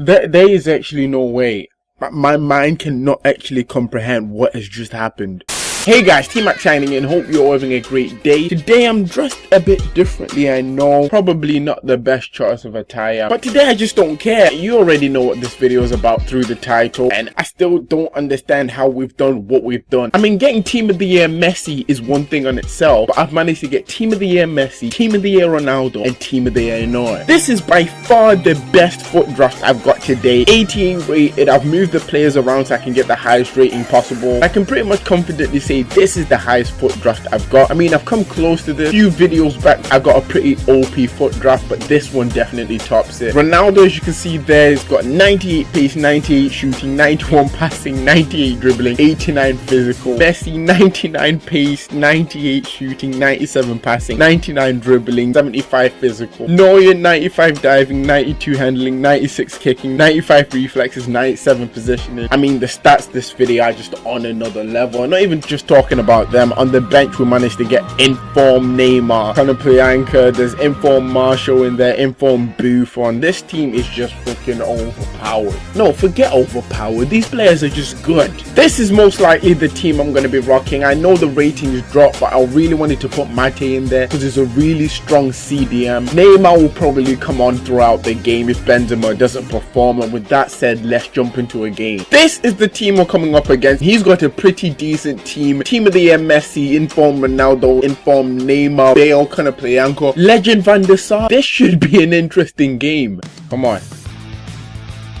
There, there is actually no way. My- My mind cannot actually comprehend what has just happened. Hey guys, T-Mac signing in, hope you're having a great day. Today I'm dressed a bit differently, I know. Probably not the best choice of attire. But today I just don't care. You already know what this video is about through the title. And I still don't understand how we've done what we've done. I mean, getting Team of the Year Messi is one thing on itself. But I've managed to get Team of the Year Messi, Team of the Year Ronaldo, and Team of the Year Neuer. This is by far the best FUT draft I've got today. 88 rated. I've moved the players around so I can get the highest rating possible. I can pretty much confidently say this is the highest FUT draft I've got. I mean, I've come close to this. A few videos back, I got a pretty OP FUT draft, but this one definitely tops it. Ronaldo, as you can see there, has got 98 pace, 98 shooting, 91 passing, 98 dribbling, 89 physical. Messi, 99 pace, 98 shooting, 97 passing, 99 dribbling, 75 physical. Neuer, 95 diving, 92 handling, 96 kicking, 95 reflexes, 97 positioning. I mean, the stats this video are just on another level. Not even just talking about them. On the bench, we managed to get inform Neymar, Conor Priyanka, there's inform Martial in there, informed Buffon. This team is just freaking overpowered. No, forget overpowered. These players are just good. This is most likely the team I'm going to be rocking. I know the ratings dropped, but I really wanted to put Mate in there because it's a really strong CDM. Neymar will probably come on throughout the game if Benzema doesn't perform. And with that said, let's jump into a game. This is the team we're coming up against. He's got a pretty decent team. Team of the year Messi, inform Ronaldo, inform Neymar, Bale, Conor Priyanka, Legend Van der Sar. This should be an interesting game. Come on.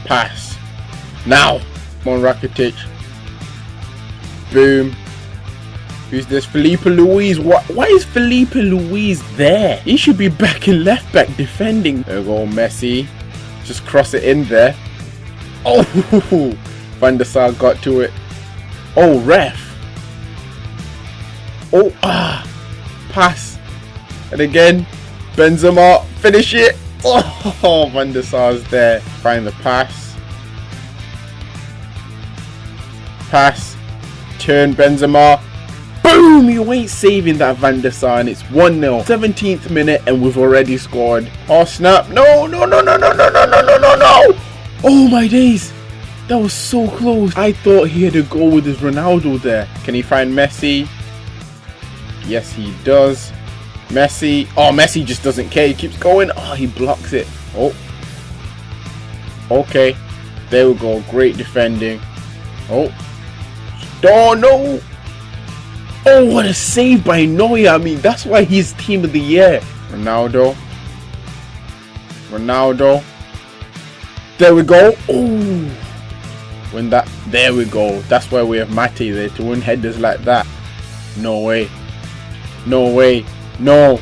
Pass. Now. Come on, Rakitic. Boom. Who's this? Filipe Luís. What? Why is Filipe Luís there? He should be back in left back defending. There go, Messi. Just cross it in there. Oh, Van der Sar got to it. Oh, ref. Oh, ah. Pass. And again, Benzema. Finish it. Oh, Van der Sar's there. Find the pass. Pass. Turn Benzema. Boom! You ain't saving that Van der Sar and it's 1-0. 17th minute and we've already scored. Oh snap. No, no, no, no, no, no, no, no, no, no, no! Oh my days! That was so close. I thought he had a goal with his Ronaldo there. Can he find Messi? Yes, he does. Messi. Oh, Messi just doesn't care. He keeps going. Oh, he blocks it. Oh. Okay. There we go. Great defending. Oh. Oh, no. Oh, what a save by Neuer. I mean, that's why he's team of the year. Ronaldo. Ronaldo. There we go. Oh. When that. There we go. That's why we have Mate there to win headers like that. No way. No way. No.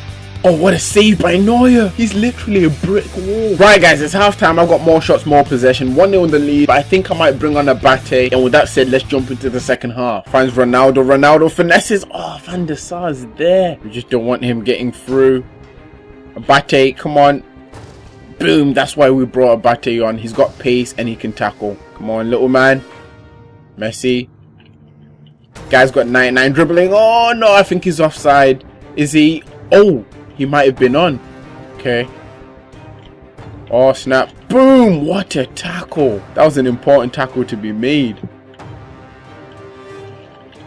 Oh, what a save by Neuer. He's literally a brick wall. Right, guys, it's halftime. I've got more shots, more possession. 1-0 in the lead, but I think I might bring on a Bate. And with that said, let's jump into the second half. Finds Ronaldo. Ronaldo finesses. Oh, Van der Sar is there. We just don't want him getting through. Bate, come on. Boom. That's why we brought a Bate on. He's got pace and he can tackle. Come on, little man. Messi. Guy's got 99 dribbling. Oh, no, I think he's offside. Is he? Oh, he might have been on. Okay. Oh, snap. Boom! What a tackle. That was an important tackle to be made.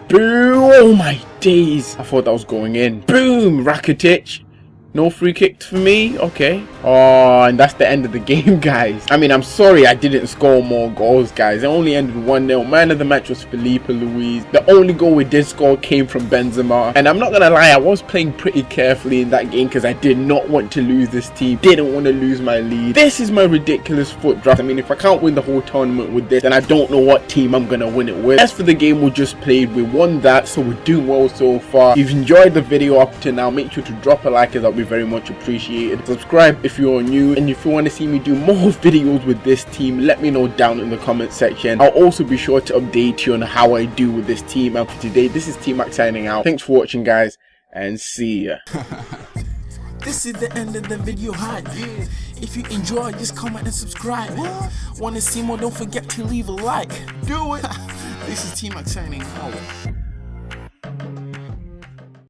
Boom! Oh, my days. I thought that was going in. Boom! Rakitic. No free kick for me? Okay. Oh, and that's the end of the game, guys. I mean, I'm sorry I didn't score more goals, guys. It only ended 1-0. Man of the match was Filipe Luís. The only goal we did score came from Benzema. And I'm not going to lie, I was playing pretty carefully in that game because I did not want to lose this team. Didn't want to lose my lead. This is my ridiculous FUT draft. I mean, if I can't win the whole tournament with this, then I don't know what team I'm going to win it with. As for the game we just played, we won that, so we're doing well so far. If you've enjoyed the video up to now, make sure to drop a like as would be very much appreciated. Subscribe if you're new and if you want to see me do more videos with this team, let me know down in the comment section. I'll also be sure to update you on how I do with this team. And for today, this is T-Mac signing out. Thanks for watching guys and see ya. This is the end of the video hype. If you enjoy, just comment and subscribe. Want to see more? Don't forget to leave a like. Do it. this is T-Mac signing out.